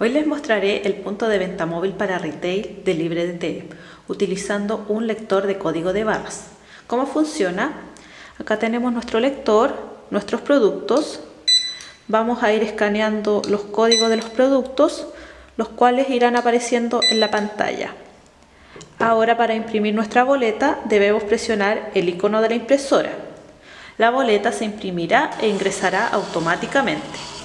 Hoy les mostraré el punto de venta móvil para retail de LibreDT utilizando un lector de código de barras. ¿Cómo funciona? Acá tenemos nuestro lector, nuestros productos. Vamos a ir escaneando los códigos de los productos, los cuales irán apareciendo en la pantalla. Ahora para imprimir nuestra boleta debemos presionar el icono de la impresora. La boleta se imprimirá e ingresará automáticamente.